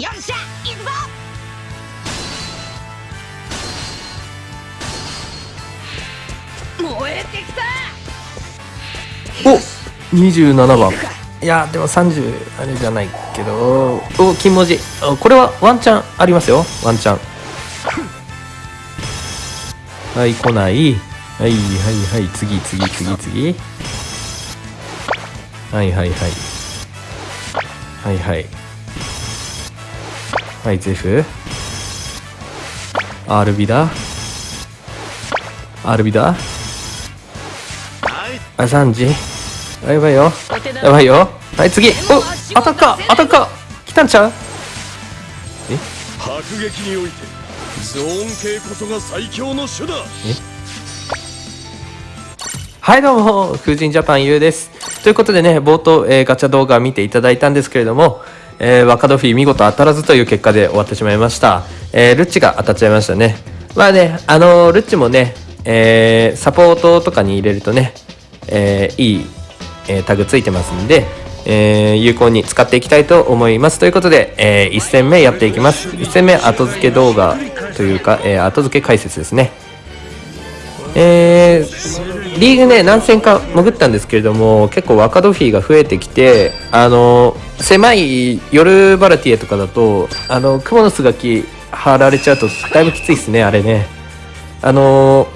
よっしゃ行くぞ。燃えてきた。お27番。いやでも30あれじゃないけど。お金文字。これはワンチャンありますよ。ワンチャン。はい来ない。はいはいはい。次次次次。はいはいはい。はいはい。はいゼフ RB だ。RB だ。あ3時やばいよ。やばいよ。はい次。おアタッカーアタッカー来たんちゃう？迫撃においてゾーン系こそが最強の手だはいどうも。風神ジャパンゆうです。ということでね冒頭、えーガチャ動画見ていただいたんですけれども、えー、若ドフィー見事当たらずという結果で終わってしまいました、えールッチが当たっちゃいましたね。まあねあのールッチもね、えーサポートとかに入れるとね、えーいい、えータグついてますんでえー有効に使っていきたいと思います。ということで、え1戦目やっていきます。1戦目後付け動画というか、えー後付け解説ですね。えーリーグね何戦か潜ったんですけれども結構若ドフィーが増えてきてあの狭い夜バラティエとかだとあの蜘蛛の巣垣貼られちゃうとだいぶきついですねあれね。あの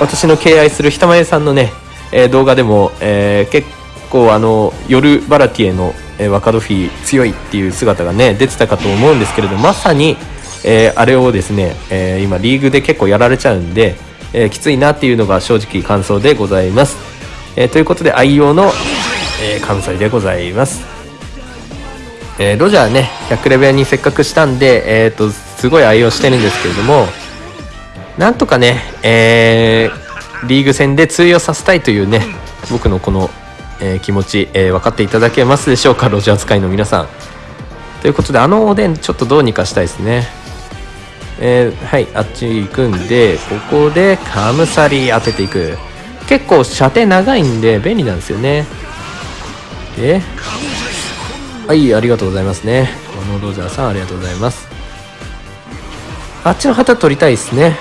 私の敬愛するひたまえさんのね、え動画でも、えー結構あの夜バラティエの、え若ドフィ強いっていう姿がね出てたかと思うんですけれどまさに、えーあれをですね、えー今リーグで結構やられちゃうんで、えきついなっていうのが正直感想でございます、えということで愛用の、え関西でございます。えーロジャーね100レベルにせっかくしたんで、えー、とすごい愛用してるんですけれどもなんとかね、えーリーグ戦で通用させたいというね僕のこの、えー気持ち、えー分かっていただけますでしょうかロジャー使いの皆さん。ということであのおでんちょっとどうにかしたいですね。えーはいあっち行くんでここでカムサリ当てていく。結構射程長いんで便利なんですよね。ではい、ありがとうございますね。このロジャーさん、ありがとうございます。あっちの旗取りたいですね。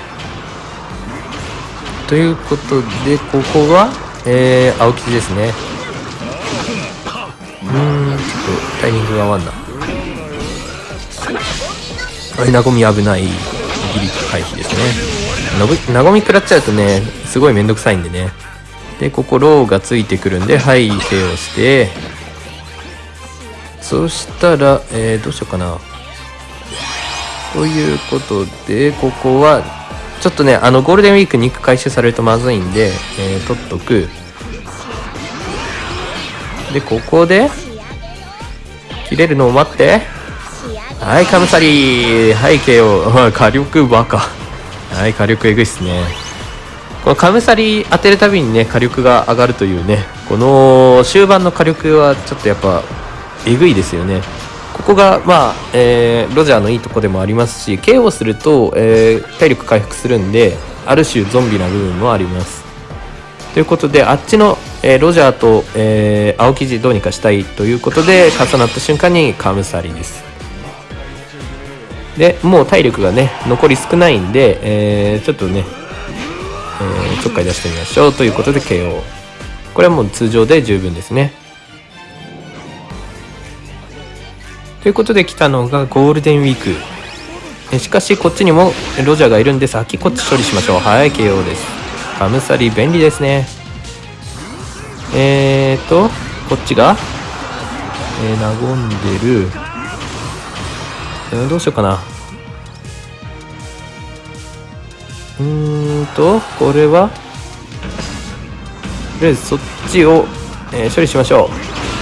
ということで、ここは、えー、青生地ですね。うーん、ちょっとタイミングが合わんな。はい、なごみ危ない。ギリ回避ですね。のぶなごみ食らっちゃうとね、すごいめんどくさいんでね。で、ここローがついてくるんで、はい、手をして、そしたら、えー、どうしようかな。ということで、ここは、ちょっとね、あの、ゴールデンウィーク肉回収されるとまずいんで、えー取っとく。で、ここで、切れるのを待って。はい、カムサリー。はい、KO。火力バカ。はい、火力えぐいっすね。このカムサリー当てるたびにね、火力が上がるというね、この終盤の火力はちょっとやっぱ、えぐいですよね。ここが、まあ、えーロジャーのいいとこでもありますし、KO すると、えー体力回復するんで、ある種ゾンビな部分もあります。ということで、あっちの、えーロジャーと、え青生地どうにかしたいということで、重なった瞬間にカムサリです。で、もう体力がね、残り少ないんで、えちょっとね、えちょっかい出してみましょうということで KO。これはもう通常で十分ですね。ということで来たのがゴールデンウィーク。しかしこっちにもロジャーがいるんで先こっち処理しましょう。はい、KO です。カムサリ便利ですね。えーと、こっちが、えー、和んでる。えーどうしようかな。うーんと、これは、とりあえずそっちを、えー処理しましょう。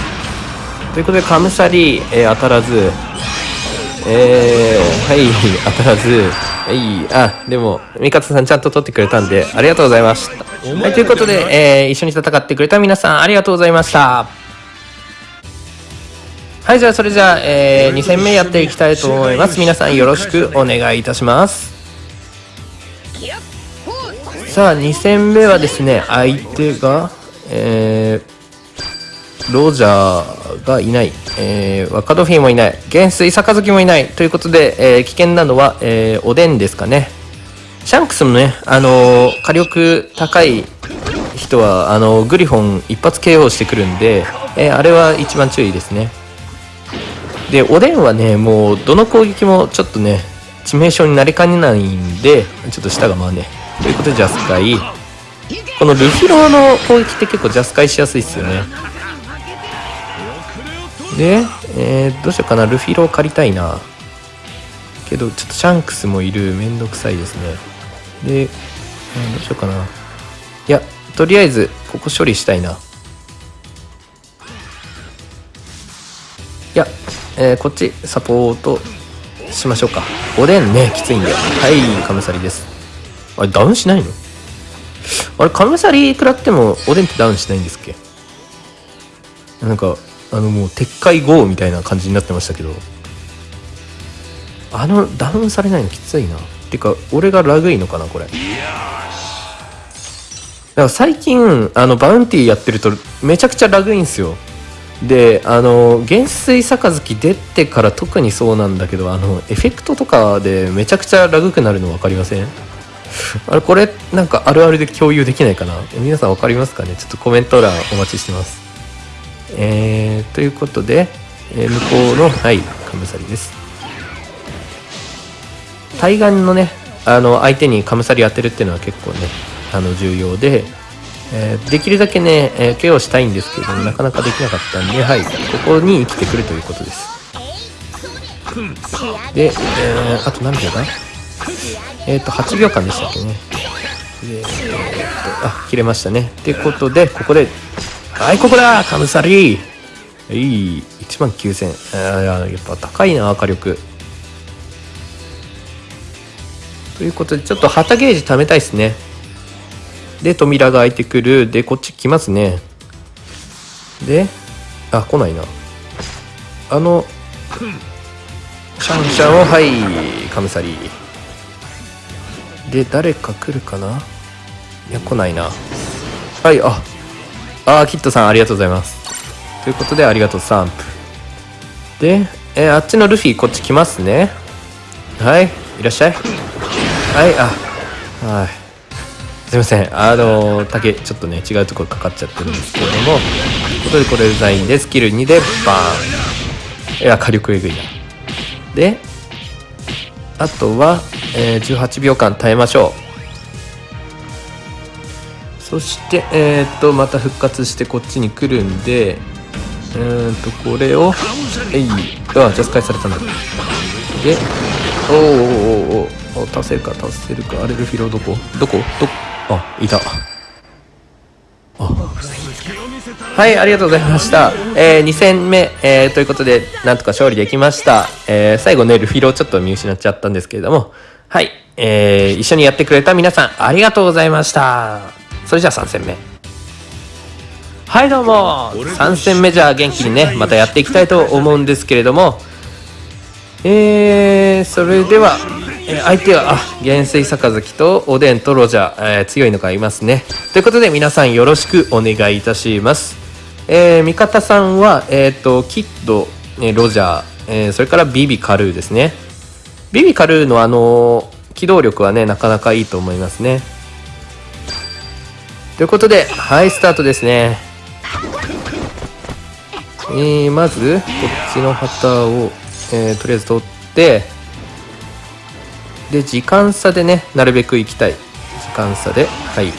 ということで、カムサリ、えー当たらず、えー、はい、当たらず、はい、あ、でも、ミカツさんちゃんと取ってくれたんで、ありがとうございました。はい、ということで、えー一緒に戦ってくれた皆さん、ありがとうございました。はい、じゃあ、それじゃあ、え2戦目やっていきたいと思います。皆さん、よろしくお願いいたします。さあ、2戦目はですね、相手が、えロジャーがいない、えー、若ドフィンもいない元帥杯もいないということで、えー危険なのは、えーおでんですかねシャンクスもね、あのー火力高い人は、あのーグリフォン一発 KO してくるんで、えーあれは一番注意ですね。で、おでんはね、もう、どの攻撃もちょっとね、致命傷になりかねないんで、ちょっと舌が回んね。ということで、ジャスカイ。このルフィローの攻撃って結構ジャスカイしやすいっすよね。で、えーどうしようかな、ルフィロー借りたいな。けど、ちょっとシャンクスもいる、めんどくさいですね。で、えーどうしようかな。いや、とりあえず、ここ処理したいな。いや、えーこっちサポートしましょうか。おでんね、きついんで。はい、カムサリです。あれ、ダウンしないの？あれ、カムサリ食らっても、おでんってダウンしないんですっけ？なんか、あの、もう、鉄塊豪みたいな感じになってましたけど。あの、ダウンされないのきついな。てか、俺がラグいのかな、これ。だから最近、あの、バウンティーやってると、めちゃくちゃラグいんすよ。であの元帥杯出てから特にそうなんだけどあのエフェクトとかでめちゃくちゃラグくなるの分かりません？あれこれなんかあるあるで共有できないかな？皆さん分かりますかね？ちょっとコメント欄お待ちしてますえー、ということで、えー向こうのはいカムサリです対岸のねあの相手にカムサリ当てるっていうのは結構ねあの重要でえーできるだけね、えー、ケアをしたいんですけれども、なかなかできなかったんで、はい、ここに生きてくるということです。で、えーあと何秒だ？えっ、と、8秒間でしたっけね。で、えーと、あ、切れましたね。ってことで、ここで、はい、ここだカムサリーいい、1万9000。やっぱ高いな、火力。ということで、ちょっと旗ゲージ貯めたいですね。で、扉が開いてくる。で、こっち来ますね。で、あ、来ないな。あの、シャンシャンを、はい、カムサリーで、誰か来るかな？いや、来ないな。はい、あ、あー、キットさんありがとうございます。ということで、ありがとう、サンプ。で、えーあっちのルフィ、こっち来ますね。はい、いらっしゃい。はい、あ、はい。すいません。あの、竹、ちょっとね、違うところかかっちゃってるんですけれども、ということで、これデザインで、スキル2で、バーン。いや、火力えぐいな。で、あとは、えー18秒間耐えましょう。そして、えーっと、また復活してこっちに来るんで、うーんと、これを、えい、あ、ジャス返されたんだ。で、おーおーおーおーお倒せるか倒せるか。あれルフィロどこどこ？どあいた。はいありがとうございました、えー、2戦目、えーということでなんとか勝利できました、えー最後ねルフィロちょっと見失っちゃったんですけれども。はい、えー一緒にやってくれた皆さんありがとうございました。それじゃあ3戦目はいどうも3戦目じゃあ元気にねまたやっていきたいと思うんですけれどもえー、それでは、えー相手は、あ、元帥杯とおでんとロジャー、えー強いのがいますね。ということで、皆さんよろしくお願いいたします。えー味方さんは、えっ、と、キッド、えーロジャー、えーそれからビビカルーですね。ビビカルーのあのー機動力はね、なかなかいいと思いますね。ということで、はい、スタートですね。えー、まず、こっちの旗を、えーとりあえず取って、で、時間差でね、なるべく行きたい。時間差で、はい。で、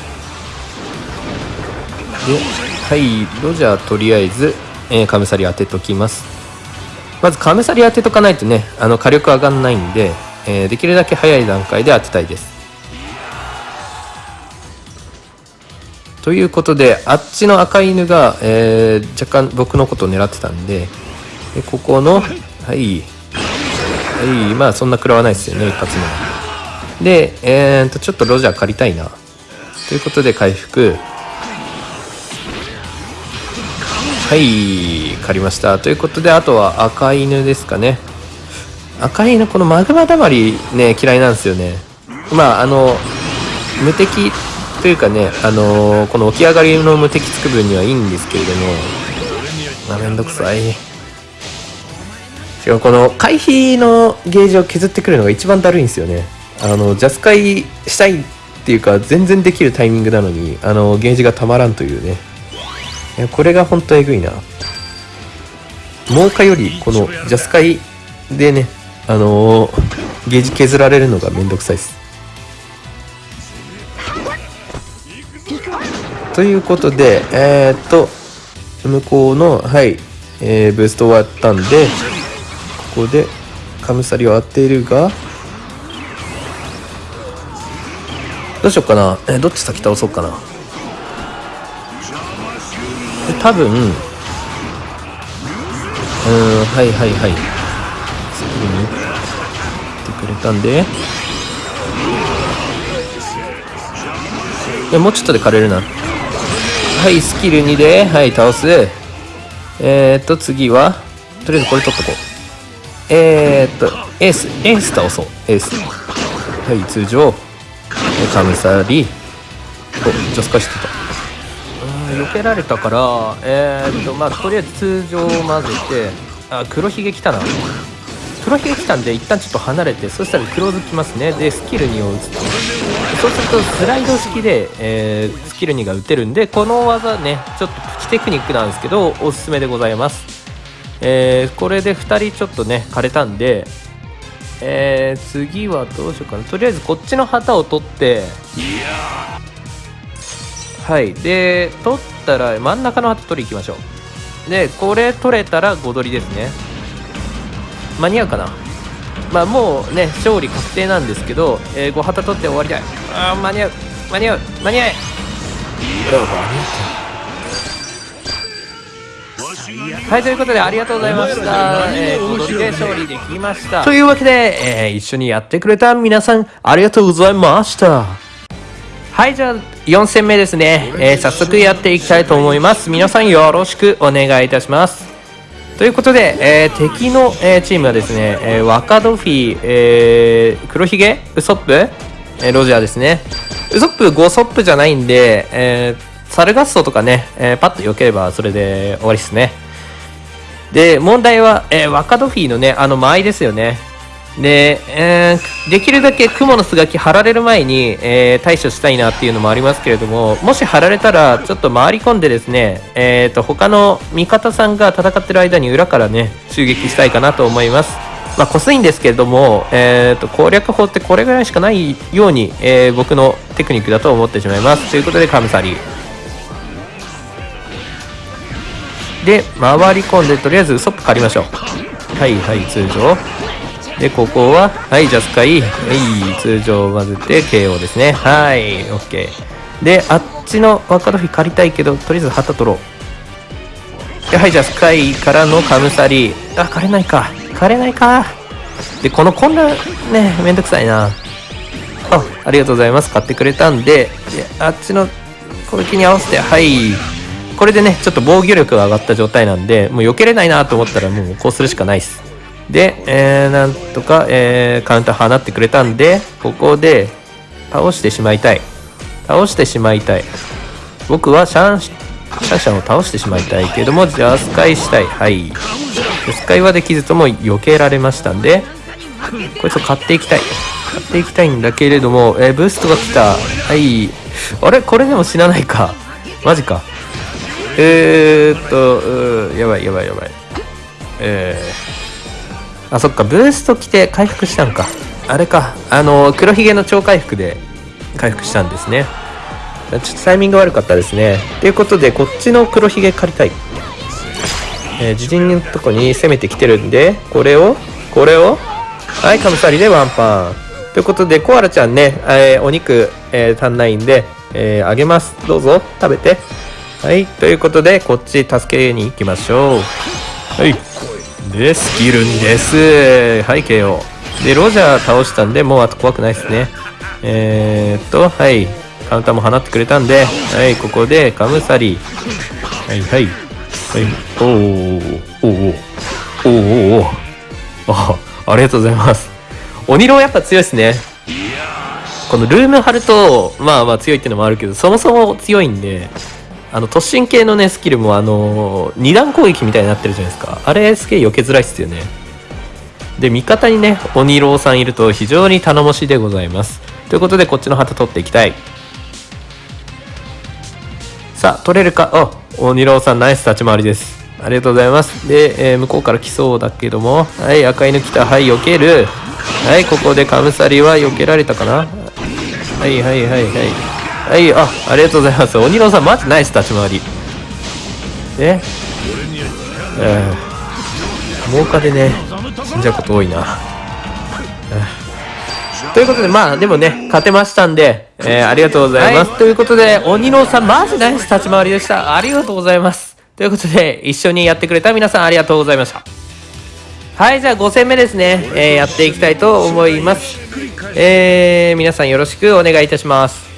はい、ロジャーとりあえず、えーカムサリ当てときます。まず、カムサリ当てとかないとね、あの、火力上がんないんで、えーできるだけ早い段階で当てたいです。ということで、あっちの赤犬が、えー若干僕のことを狙ってたんで、でここの、はい、はい、まあそんな食らわないですよね、一発目で、えー、と、ちょっとロジャー借りたいな。ということで回復。はい、借りました。ということで、あとは赤犬ですかね。赤犬、このマグマだまりね、嫌いなんですよね。まあ、あの、無敵というかね、あのこの起き上がりの無敵つく分にはいいんですけれども、あめんどくさい。しかもこの回避のゲージを削ってくるのが一番だるいんですよね。あのジャスカイしたいっていうか全然できるタイミングなのにあのゲージがたまらんというね。いやこれが本当えぐいな。猛火よりこのジャスカイでねあのーゲージ削られるのがめんどくさいです。ということでえー、っと向こうのはい、えーブースト終わったんでここでカムサリを当てるがどうしようかな、えーどっち先倒そうかな？で多分うんはいはいはい。すぐに言ってくれたんで。いやもうちょっとで枯れるな。はいスキル2ではい倒す。えー、っと次はとりあえずこれ取っとこう。えー、っとエース。エース倒そう。エース。はい通常えカムサリ。おジャスカしてたうん避けられたからえー、っとまあとりあえず通常を混ぜてあ黒ひげ来たな。黒ひげ来たんで一旦ちょっと離れてそしたらクローズ来ますね。でスキル2を打つと。そうするとスライド式で、えースキル2が打てるんでこの技ねちょっとプチテクニックなんですけどおすすめでございます。えーこれで2人ちょっとね枯れたんでえー次はどうしようかな。とりあえずこっちの旗を取ってはい。で取ったら真ん中の旗取り行きましょう。でこれ取れたら5取りですね。間に合うかな？まあもうね勝利確定なんですけど、えー、5旗取って終わりたい。あー間に合う。間に合う。間に合え。はいということでありがとうございました、えー、5取りで勝利できました。というわけで、えー一緒にやってくれた皆さんありがとうございました。はい、じゃあ4戦目ですね、えー早速やっていきたいと思います。皆さんよろしくお願いいたします。ということで、えー敵の、えーチームはですね、えー若ドフィー、えー黒ひげウソップ、えーロジャーですね。ウソップ5ソップじゃないんで、えーサルガッソとかね、えーパッと避ければそれで終わりですね。で、問題は、えー若ドフィーのね、あの間合いですよね。で、えーできるだけ蜘蛛の巣垣張られる前に、えー対処したいなっていうのもありますけれども、もし張られたら、ちょっと回り込んでですね、えー、と他の味方さんが戦ってる間に裏からね、襲撃したいかなと思います。まあ、こすいんですけれども、えー、と攻略法ってこれぐらいしかないように、えー僕のテクニックだと思ってしまいます。ということで、カムサリ。で、回り込んで、とりあえずウソップ借りましょう。はいはい、通常。で、ここは、はい、ジャスカイ。はい、通常混ぜて KO ですね。はい、OK。で、あっちの若ロフィ借りたいけど、とりあえず旗取ろう。ではい、ジャスカイからのカムサリ。あ、借れないか。借れないか。で、この混乱、ね、めんどくさいな。あ、ありがとうございます。買ってくれたんで、であっちの攻撃に合わせて、はい。これでね、ちょっと防御力が上がった状態なんで、もう避けれないなと思ったら、もうこうするしかないです。で、えー、なんとか、えーカウンター放ってくれたんで、ここで倒してしまいたい。倒してしまいたい。僕はシャン、シャンシャンを倒してしまいたいけども、ジャスカイしたい。はい。ジャスカイはできずとも避けられましたんで、こいつを買っていきたい。買っていきたいんだけれども、えーブーストが来た。はい。あれ？これでも死なないか。マジか。えーっと、やばいやばいやばい。えー、あ、そっか、ブースト来て回復したんか。あれか、あの、黒ひげの超回復で回復したんですね。ちょっとタイミング悪かったですね。ということで、こっちの黒ひげ借りたい。えー自陣のとこに攻めてきてるんで、これを、これを、はい、カムサリでワンパン。ということで、コアラちゃんね、えーお肉、えー足んないんで、えーあげます。どうぞ、食べて。はい、ということで、こっち助けに行きましょう。はい。で、スキル2です。はい、KO。で、ロジャー倒したんで、もうあと怖くないですね。えー、っと、はい。カウンターも放ってくれたんで、はい、ここで、カムサリ。はい、はい。はい、おー、おー、おー、おー、おー、あ、ありがとうございます。鬼ローやっぱ強いですね。このルーム張ると、まあまあ強いっていうのもあるけど、そもそも強いんで、あの突進系のねスキルもあの二段攻撃みたいになってるじゃないですか。あれすげえ避けづらいっすよね。で味方にね鬼郎さんいると非常に頼もしいでございます。ということでこっちの旗取っていきたい。さあ取れるか？あ鬼郎さんナイス立ち回りです。ありがとうございます。で、えー向こうから来そうだけども。はい赤犬来た。はい避ける。はいここでカムサリは避けられたかな？はいはいはいはい。はいあありがとうございます鬼郎さんマジナイス立ち回りでえー、猛火でね死んじゃうこと多いなということで、まあ、でもね、勝てましたんで、えーありがとうございます。ということで、鬼郎さん、マジナイス立ち回りでした。ありがとうございます。ということで、一緒にやってくれた皆さん、ありがとうございました。はい、じゃあ5戦目ですね、えーやっていきたいと思います。えー皆さんよろしくお願いいたします。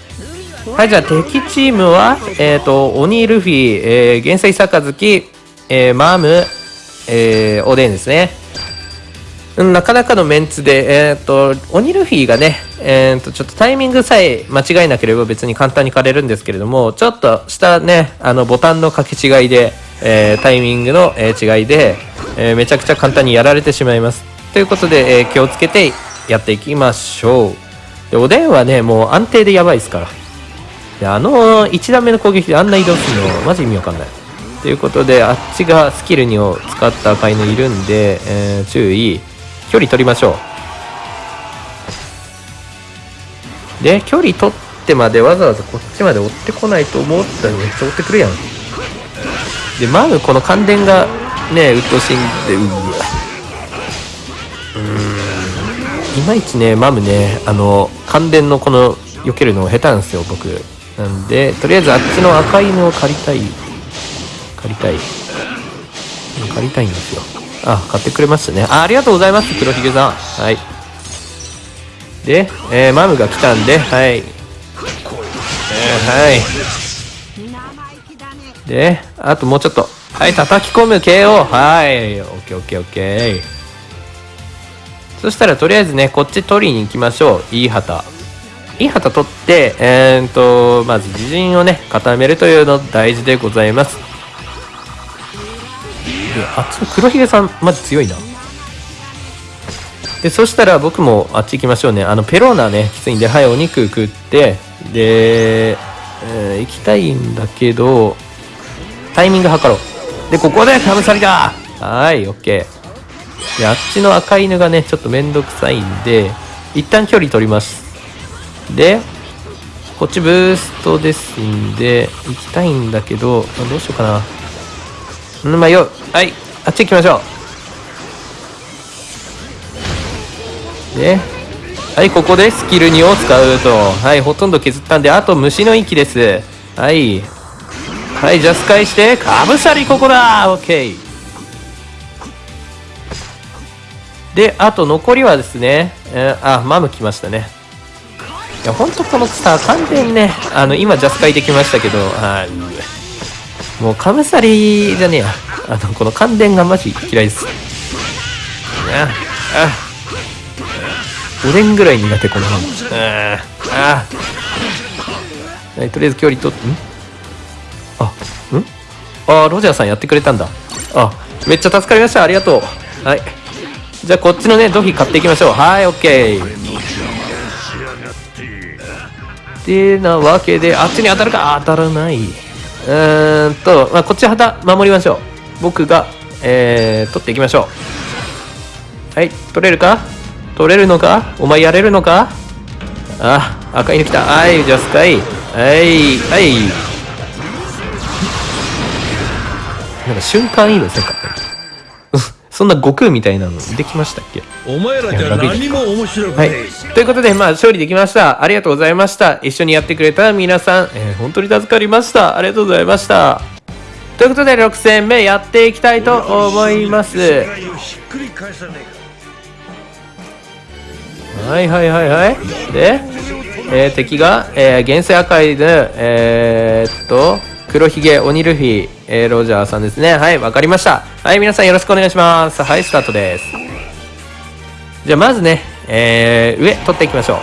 はい、じゃあ敵チームは、えっ、と、鬼ルフィ、えー、元帥杯、えーマーム、えーおでんですね。うん、なかなかのメンツで、えーっと、鬼ルフィがね、えーと、ちょっとタイミングさえ間違えなければ別に簡単に狩れるんですけれども、ちょっとしたね、あの、ボタンの掛け違いで、えータイミングの、えー違いで、えーめちゃくちゃ簡単にやられてしまいます。ということで、えー気をつけてやっていきましょう。で、おでんはね、もう安定でやばいですから。で、あの、1段目の攻撃であんな移動するの、マジ意味わかんない。ということで、あっちがスキル2を使った赤犬いるんで、えー注意。距離取りましょう。で、距離取ってまでわざわざこっちまで追ってこないと思ったらめっちゃ追ってくるやん。で、マムこの感電がね、鬱陶しいんで、うわ。うーん。いまいちね、マムね、あの、感電のこの、避けるの下手なんですよ、僕。なんで、とりあえずあっちの赤犬を借りたい。借りたい。借りたいんですよ。あ、買ってくれましたね。あありがとうございます、黒ひげさん。はい。で、えーマムが来たんで、はい。えーはい。で、あともうちょっと。はい、叩き込む KO。はい。オッケーオッケーオッケー。そしたらとりあえずね、こっち取りに行きましょう。いい旗。いい旗取って、えー、っと、まず自陣をね、固めるというの大事でございます。あっちの黒ひげさんマジ強いな。でそしたら僕もあっち行きましょうね。あのペローナねきついんではいお肉食ってで、えー行きたいんだけどタイミング測ろう。でここでカムサリだ!はいオッケー。であっちの赤犬がねちょっとめんどくさいんで一旦距離取ります。でこっちブーストですんで行きたいんだけどどうしようかな。うんまあよ。はい。あっち行きましょう。ではいここでスキル2を使うと。はいほとんど削ったんであと虫の息です。はい。はいジャス返してかぶさりここだ。オッケーであと残りはですね、えーあマム来ましたね。いやほんとこのさ完全ねあの今ジャスカイできましたけどはい。もうカムサリじゃねえや。あのこの感電がマジ嫌いです。ああ。おでんぐらい苦手このハムああ。はいとりあえず距離取ってん？あん？ああロジャーさんやってくれたんだ。あめっちゃ助かりました。ありがとう。はい。じゃあこっちのねドフィ買っていきましょう。はいオッケー。てなわけであっちに当たるか？当たらない。うーんと、まあ、こっち旗守りましょう。僕が、えー、取っていきましょう。はい取れるか？取れるのか？お前やれるのか？あ赤い犬来た。はいジャスカイ。はいはい。なんか瞬間移動せんかったうん そんな悟空みたいなのできましたっけ？お前らじゃ何も面白くはい。ということで、まあ、勝利できました。ありがとうございました。一緒にやってくれた皆さん、えー本当に助かりました。ありがとうございました。ということで、6戦目やっていきたいと思います。はいはいはいはい。で、えー敵が、えー、厳正赤いで、えーっと、黒ひげ、鬼ルフィ、えーロジャーさんですね。はい、わかりました。はい、皆さんよろしくお願いします。はい、スタートです。じゃあ、まずね、えー上、取っていきましょう。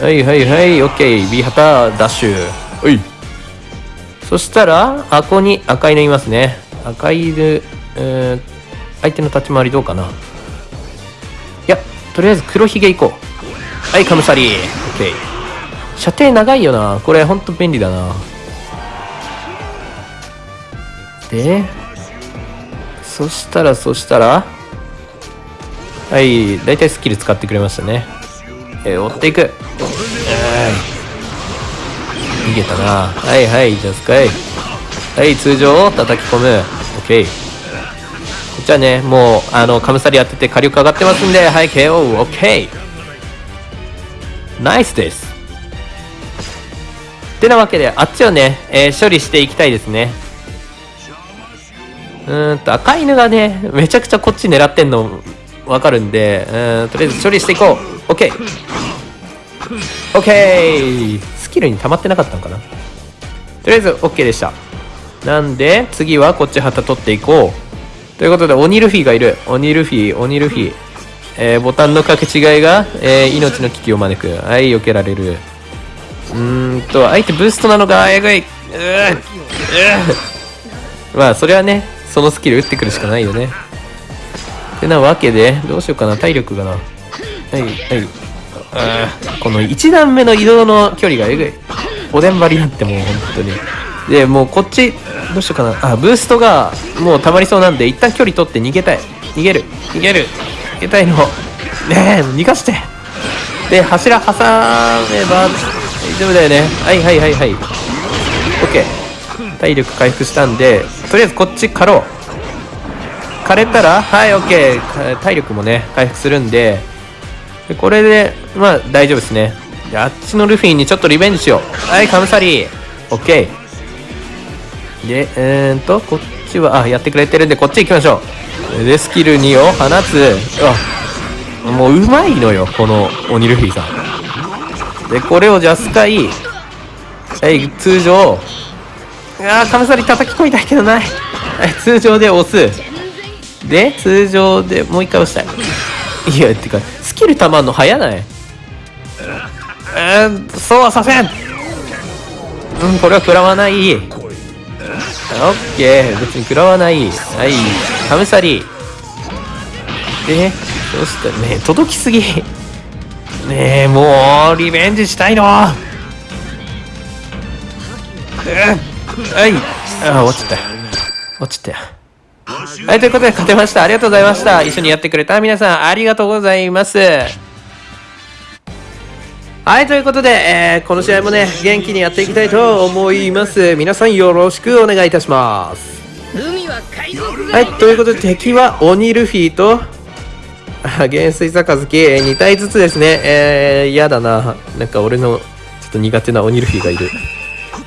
はいはいはいオッケー B 旗ダッシュ。はい。そしたらあここに赤犬いますね。赤犬えー相手の立ち回りどうかな。いやとりあえず黒ひげ行こう。はいカムサリ。ーオッケー射程長いよな。これほんと便利だな。でそしたらそしたらはい大体スキル使ってくれましたね。えー追っていく。逃げたな。はいはいじゃあスカイ。はい通常を叩き込む。OK じゃあねもうあのカムサリ当てて火力上がってますんではい KOOK ナイスです。てなわけであっちをね、えー処理していきたいですね。うんと赤犬がねめちゃくちゃこっち狙ってんのわかるんでうんとりあえず処理していこう。OK OK スキルに溜まってなかったのかな。とりあえず OK でした。なんで次はこっち旗取っていこう。ということで鬼ルフィがいる。鬼ルフィ鬼ルフィえーボタンの掛け違いが、えー命の危機を招く。はい避けられる。うーんと相手ブーストなのかえぐいうーうーまあそれはねそのスキル打ってくるしかないよね。てなわけでどうしようかな。体力がな。はいはい。あーこの1段目の移動の距離がえぐい。おでん張りになってもう本当に。でもうこっちどうしようかな。あブーストがもう溜まりそうなんで一旦距離取って逃げたい。逃げる。逃げる。逃げたいの。ねえ逃がして。で柱挟めば大丈夫だよね。はいはいはいはい体力回復したんでとりあえずこっち狩ろう。枯れたらはい OK か体力もね回復するんで。でこれでまあ大丈夫ですね。であっちのルフィにちょっとリベンジしよう。はいカムサリー。OK でえーんとこっちはあやってくれてるんでこっち行きましょう。でスキル2を放つ。あもううまいのよこの鬼ルフィさん。でこれをじゃあスカイ。はい通常。あーカムサリ叩き込みたいけどない。はい通常で押す。で通常でもう一回押したい。いやてかスキルたまんの早ない？えー、そうはさせん。うんこれは食らわない。オッケー。別に食らわない。はい。カムサリでそした？らね届きすぎ。ねえもうリベンジしたいの。うんはいああ落ちた落ちたはい、ということで勝てました。ありがとうございました。一緒にやってくれた皆さん、ありがとうございます。はい、ということで、えーこの試合もね、元気にやっていきたいと思います。皆さんよろしくお願いいたします。はい、ということで敵は鬼ルフィと、あ元帥杯2体ずつですね。えー、嫌だな。なんか俺のちょっと苦手な鬼ルフィがいる。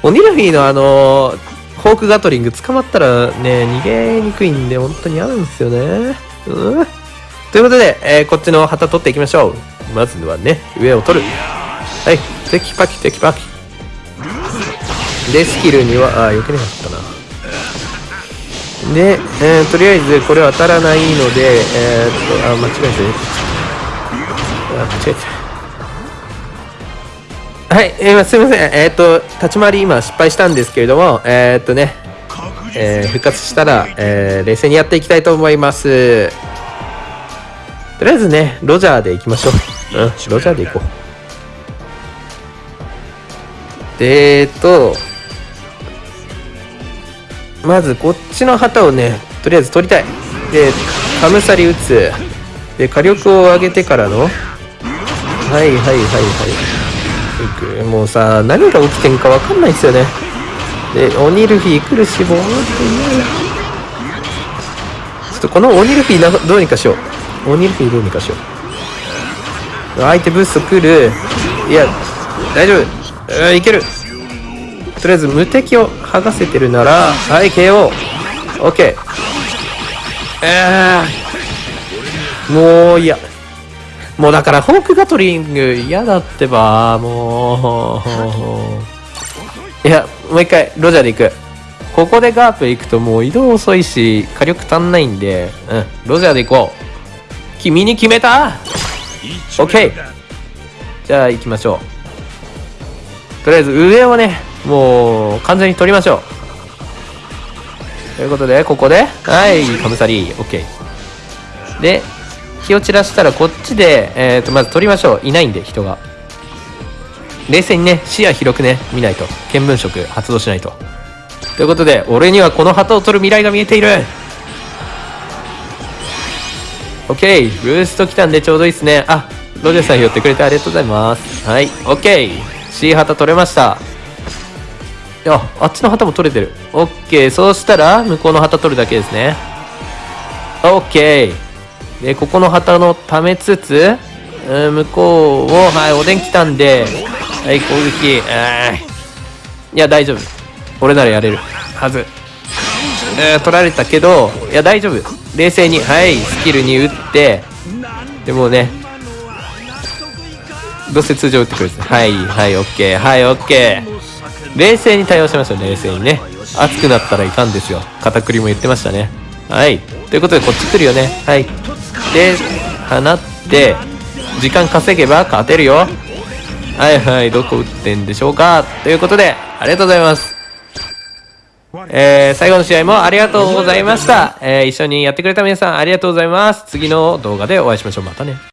鬼ルフィーのあのーフォークガトリング捕まったらね、逃げにくいんで、本当に嫌なんですよね。うん。ということで、えーこっちの旗取っていきましょう。まずはね、上を取る。はい、テキパキテキパキ。で、スキルには、あ、避けなかったな。で、えーとりあえずこれは当たらないので、えーっと、あ、間違えて。あ、間違えた。はい、えーすみません。えーと、立ち回り今失敗したんですけれども、えーっとね、えー復活したら、えー冷静にやっていきたいと思います。とりあえずね、ロジャーで行きましょう。うん、ロジャーで行こう。で、えーっと、まずこっちの旗をねとりあえず取りたいでカムサリ打つで火力を上げてからのはいはいはいはいいくもうさ何が起きてんか分かんないですよね。で鬼ルフィ来るしボーってちょっとこの鬼ルフィなどうにかしよう。鬼ルフィどうにかしよう。相手ブースト来る。いや大丈夫。いける。とりあえず無敵を剥がせてるならはい KO OK えー、もういや。もうだからフォークガトリング嫌だってばもう。いやもう一回ロジャーで行く。ここでガープ行くともう移動遅いし火力足んないんで。うんロジャーで行こう。君に決めた。OK じゃあ行きましょう。とりあえず上をねもう完全に取りましょう。ということでここで。はいカムサリー。OK で火を散らしたらこっちで、えー、とまず取りましょう。いないんで人が。冷静にね視野広くね見ないと。見聞色発動しないと。ということで俺にはこの旗を取る未来が見えている。OK ブースト来たんでちょうどいいっすね。あロジャーさん拾ってくれてありがとうございます。はい OK C 旗取れました。いやあっちの旗も取れてる。OK そうしたら向こうの旗取るだけですね。OK でここの旗のためつつうん向こうをはいおでん来たんではい攻撃。いや大丈夫。俺ならやれるはず。えー取られたけどいや大丈夫。冷静にはいスキルに打ってでもねどうせ通常打ってくるんですねはいはいオッケーはいオッケー。冷静に対応しましょう冷静にね。熱くなったらいかんですよ。片栗も言ってましたね。はい。ということでこっち来るよね。はい。で放って時間稼げば勝てるよはいはいどこ打ってんでしょうかということでありがとうございますえー、最後の試合もありがとうございました。えー、一緒にやってくれた皆さんありがとうございます。次の動画でお会いしましょう。またね。